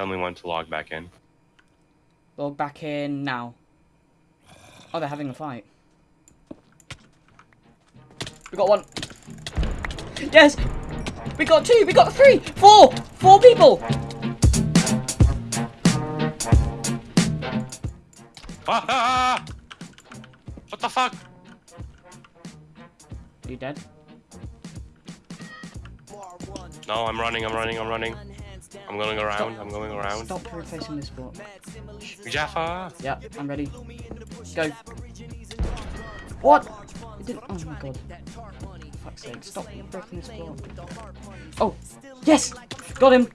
Tell me when to log back in. Log back in now. Oh, they're having a fight. We got one. Yes! We got two! We got three! Four! Four people! Ah! What the fuck? Are you dead? No, I'm running, I'm running, I'm running. I'm going around, I'm going around. Stop replacing this block. Jaffa! Yeah, I'm ready. Go. What? Oh my god. Fuck's sake, stop breaking this block. Oh! Yes! Got him!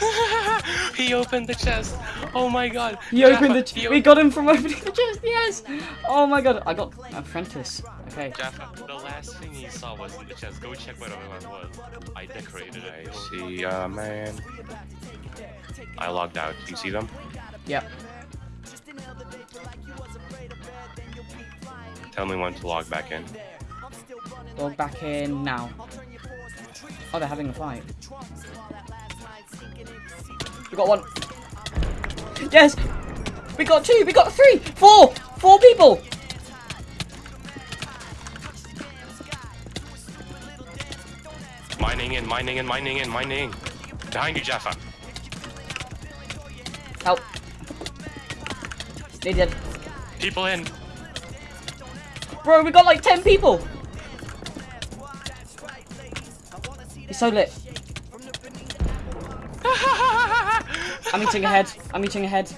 he opened the chest. Oh my god. He opened the. Jaffa, Ch he we got him from opening the chest. Yes. Oh my god. I got apprentice. Okay. Jaffa, the last thing he saw was in the chest. Go check what it was. I decorated it. I see, uh, man. I logged out. You see them? Yep. Tell me when to log back in. Log back in now. Oh, they're having a fight. We got one. Yes. We got two. We got three. Four. Four people. Mining in, mining in, mining in, mining in. Behind you, Jaffa. Help. They did. People in. Bro, we got like 10 people. He's so lit. I'm eating a head. I'm eating a head.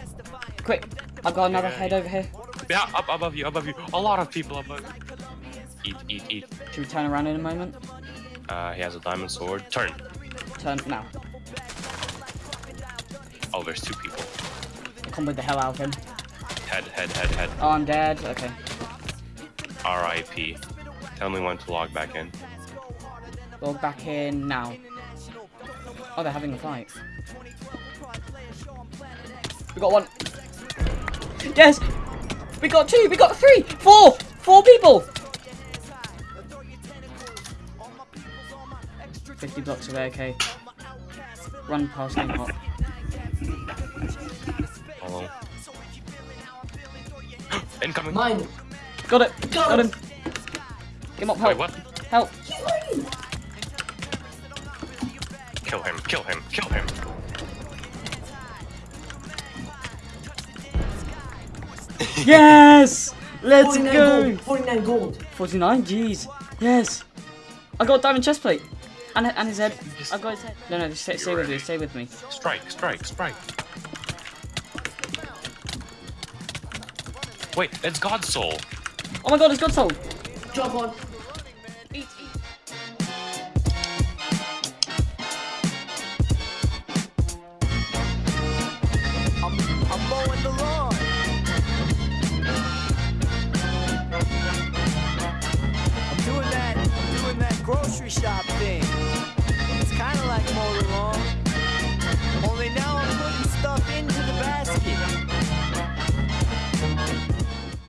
Quick. I've got another head over here. Yeah, up above you, above you. A lot of people above you. Eat, eat, eat. Should we turn around in a moment? Uh, he has a diamond sword. Turn. Turn now. Oh, there's two people. Combo the hell out of him. Head, head, head, head. Oh, I'm dead. Okay. R.I.P. Tell me when to log back in. Log back in now. Oh, they're having a fight. We got one. Yes! We got two! We got three! Four! Four people! 50 blocks away, okay. Run past Game Hop. Hello. Incoming. Mine. Got it! Got him! Game Hop, help! Wait, what? Help! Kill him, kill him, kill him. Yes! Let's 49 go! gold. 49 gold. 49, jeez. Yes. I got a diamond chest plate. And, and his head. I've got his head. No, no, just stay, stay with me, stay with me. Strike, strike, strike. Wait, it's God's soul. Oh my god, it's God's soul. Drop on. Eat, eat. Grocery shop thing.